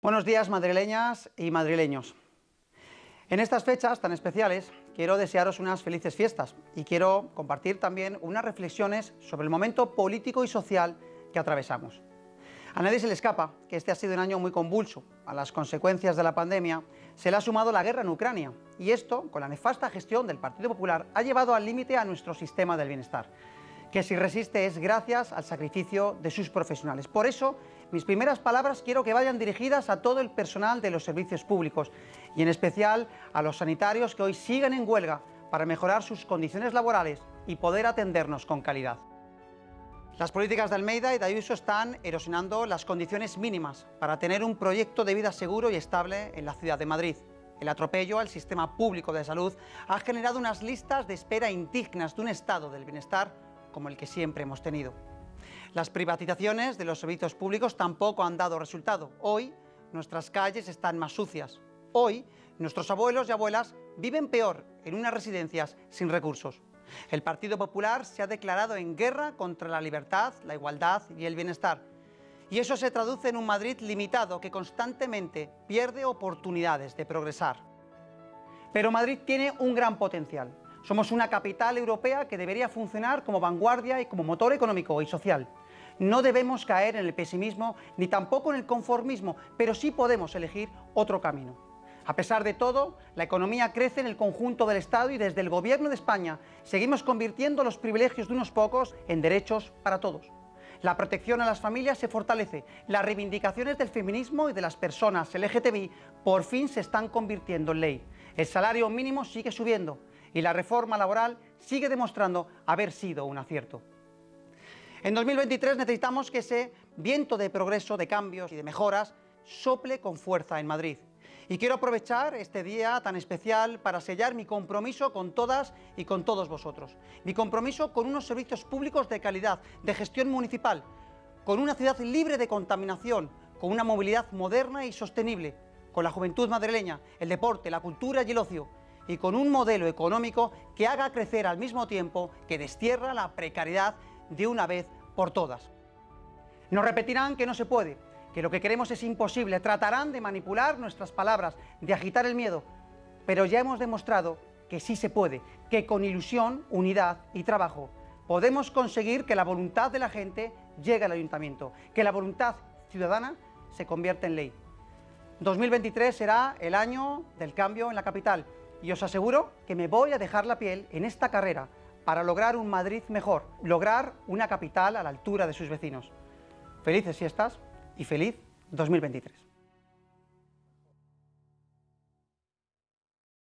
Buenos días madrileñas y madrileños. En estas fechas tan especiales quiero desearos unas felices fiestas y quiero compartir también unas reflexiones sobre el momento político y social que atravesamos. A nadie se le escapa que este ha sido un año muy convulso. A las consecuencias de la pandemia se le ha sumado la guerra en Ucrania y esto, con la nefasta gestión del Partido Popular, ha llevado al límite a nuestro sistema del bienestar que si resiste es gracias al sacrificio de sus profesionales. Por eso, mis primeras palabras quiero que vayan dirigidas a todo el personal de los servicios públicos y en especial a los sanitarios que hoy siguen en huelga para mejorar sus condiciones laborales y poder atendernos con calidad. Las políticas de Almeida y de Ayuso están erosionando las condiciones mínimas para tener un proyecto de vida seguro y estable en la ciudad de Madrid. El atropello al sistema público de salud ha generado unas listas de espera indignas de un estado del bienestar como el que siempre hemos tenido. Las privatizaciones de los servicios públicos tampoco han dado resultado. Hoy nuestras calles están más sucias. Hoy nuestros abuelos y abuelas viven peor en unas residencias sin recursos. El Partido Popular se ha declarado en guerra contra la libertad, la igualdad y el bienestar. Y eso se traduce en un Madrid limitado que constantemente pierde oportunidades de progresar. Pero Madrid tiene un gran potencial. Somos una capital europea que debería funcionar como vanguardia y como motor económico y social. No debemos caer en el pesimismo ni tampoco en el conformismo, pero sí podemos elegir otro camino. A pesar de todo, la economía crece en el conjunto del Estado y desde el Gobierno de España seguimos convirtiendo los privilegios de unos pocos en derechos para todos. La protección a las familias se fortalece, las reivindicaciones del feminismo y de las personas LGTBI por fin se están convirtiendo en ley. El salario mínimo sigue subiendo, y la reforma laboral sigue demostrando haber sido un acierto. En 2023 necesitamos que ese viento de progreso, de cambios y de mejoras sople con fuerza en Madrid. Y quiero aprovechar este día tan especial para sellar mi compromiso con todas y con todos vosotros. Mi compromiso con unos servicios públicos de calidad, de gestión municipal, con una ciudad libre de contaminación, con una movilidad moderna y sostenible, con la juventud madrileña, el deporte, la cultura y el ocio, y con un modelo económico que haga crecer al mismo tiempo que destierra la precariedad de una vez por todas. Nos repetirán que no se puede, que lo que queremos es imposible, tratarán de manipular nuestras palabras, de agitar el miedo, pero ya hemos demostrado que sí se puede, que con ilusión, unidad y trabajo podemos conseguir que la voluntad de la gente llegue al ayuntamiento, que la voluntad ciudadana se convierta en ley. 2023 será el año del cambio en la capital, y os aseguro que me voy a dejar la piel en esta carrera para lograr un Madrid mejor, lograr una capital a la altura de sus vecinos. Felices fiestas y feliz 2023.